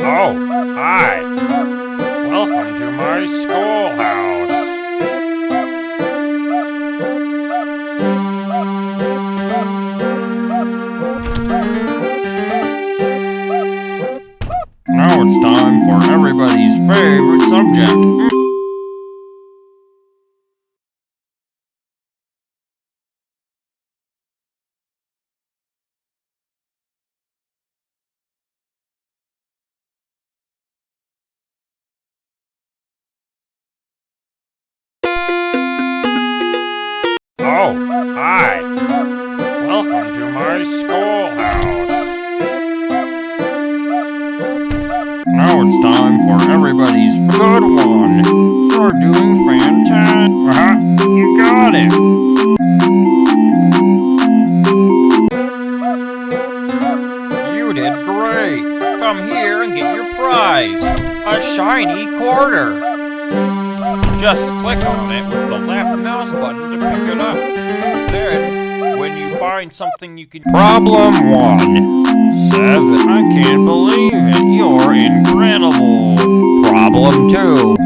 Oh, hi. Welcome to my schoolhouse. Now it's time for everybody's favorite subject. It's time for everybody's good one. You're doing fantastic. Uh-huh. You got it. You did great. Come here and get your prize. A shiny quarter. Just click on it with the left mouse button to pick it up. Find something you can. Problem one. Seven. I can't believe it. You're incredible. Problem two.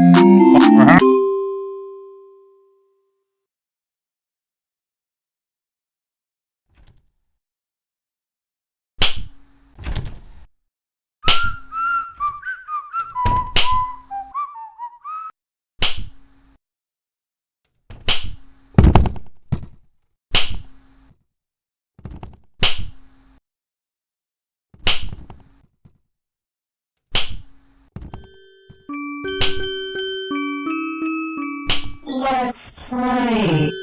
Let's play.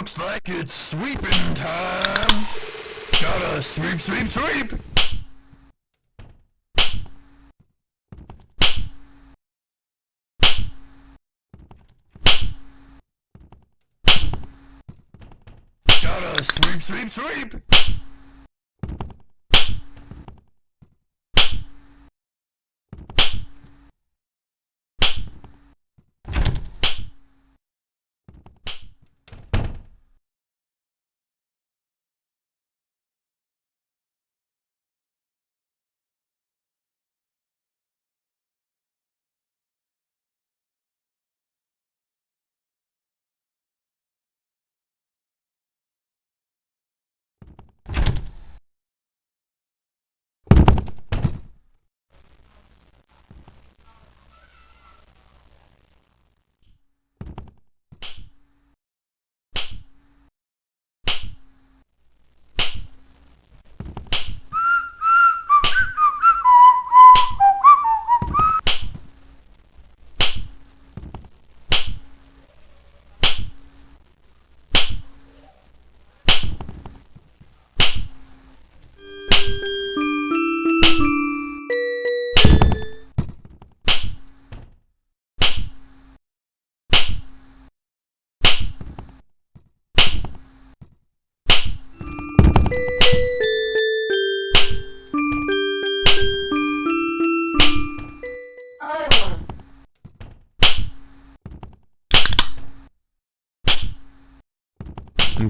Looks like it's sweeping time. Gotta sweep, sweep, sweep. Gotta sweep, sweep, sweep.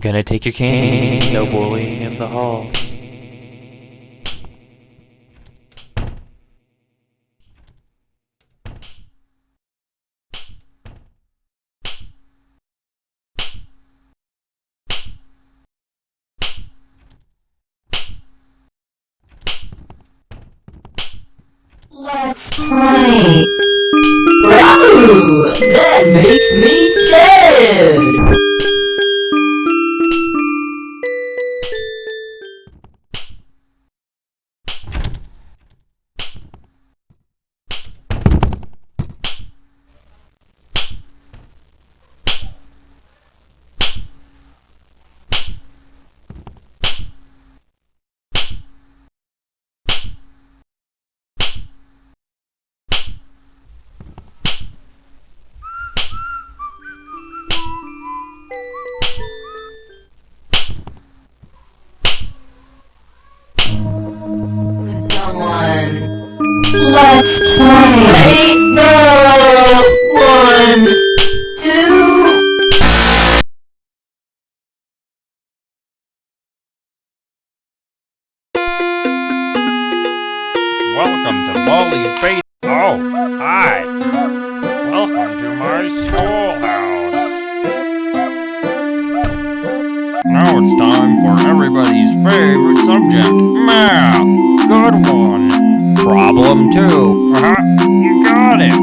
I'm gonna take your cane. No bullying in the hall. Let's play. Wow, that makes me sad.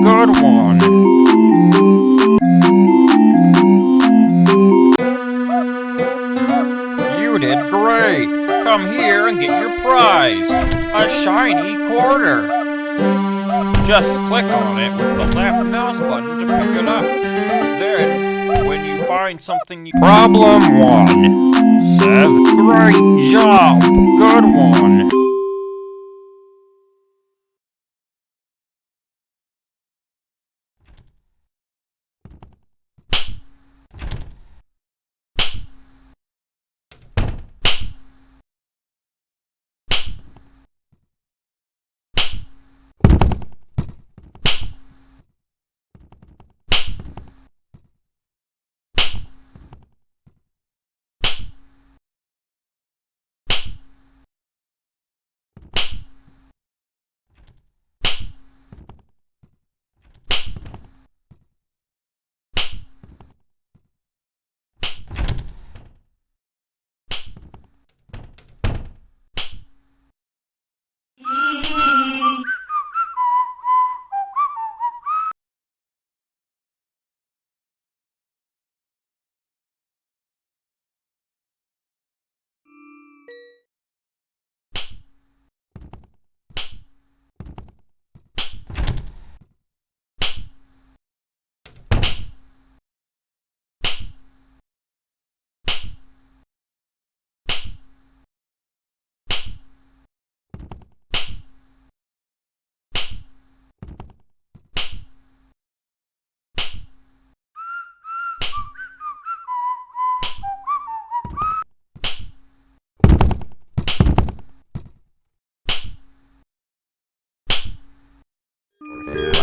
Good one. You did great. Come here and get your prize. A shiny quarter. Just click on it with the left mouse button to pick it up. Then, when you find something you... Problem one. Seven. Great job. Good one.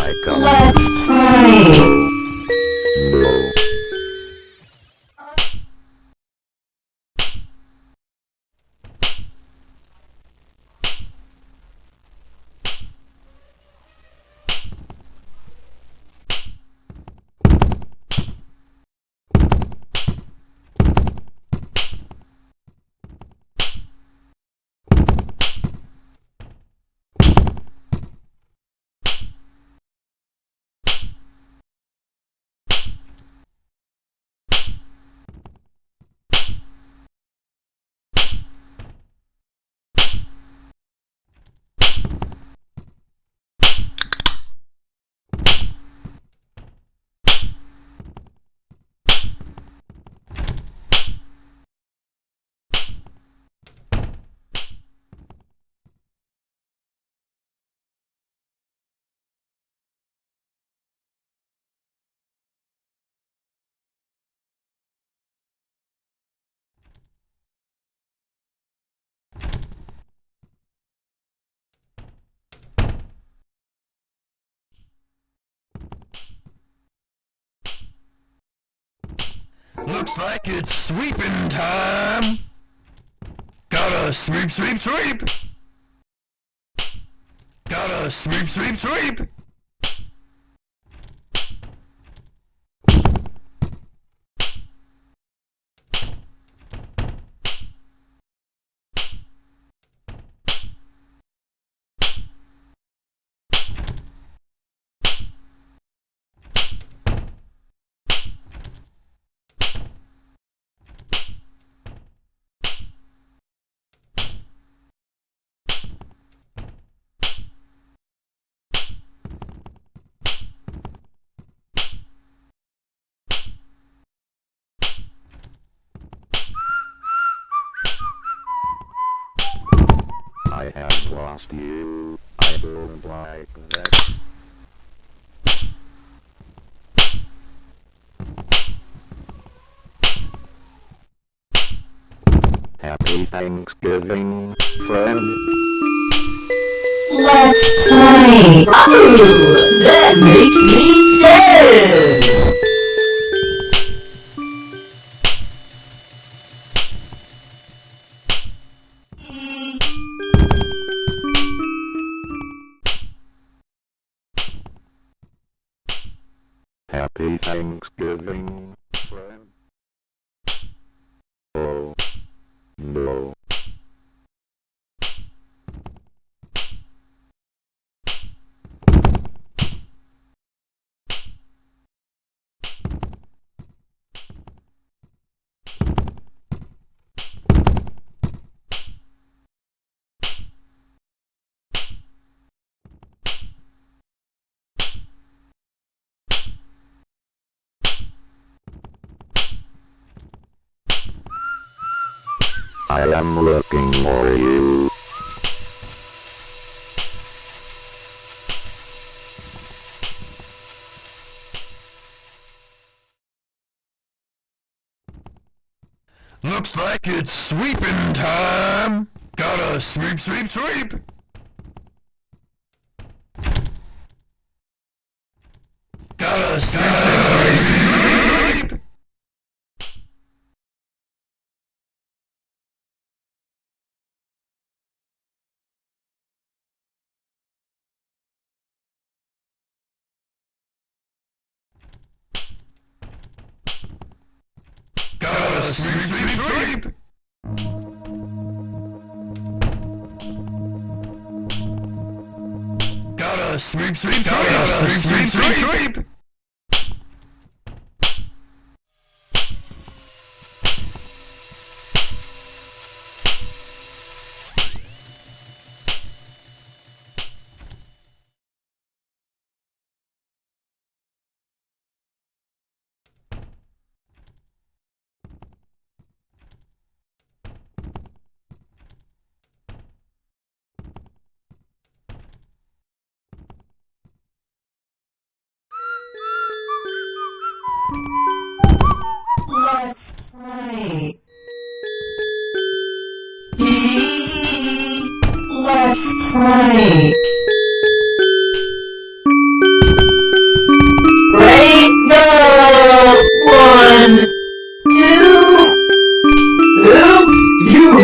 Let's play. Looks like it's sweeping time. Gotta sweep, sweep, sweep. Gotta sweep, sweep, sweep. I lost you. I don't like that. Happy Thanksgiving, friend. Let's play. Ooh, that makes me sad. Happy Thanksgiving, friend. Oh, no. I am looking for you. Looks like it's sweeping time. Gotta sweep, sweep, sweep. Gotta sweep, Sweep, sweep, sweep. Gotta sweep, sweep, sweep, sweep.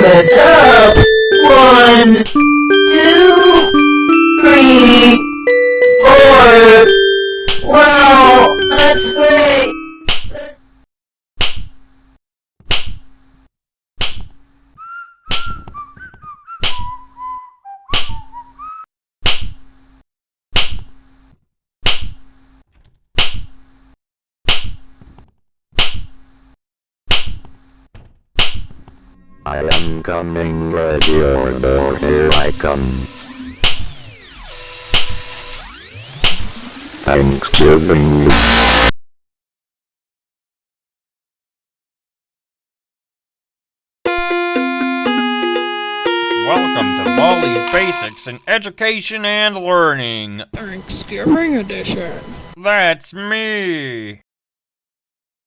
You up. One, I am coming, let your door, here I come. Thanksgiving. Welcome to Baldi's Basics in Education and Learning. Thanksgiving edition. That's me.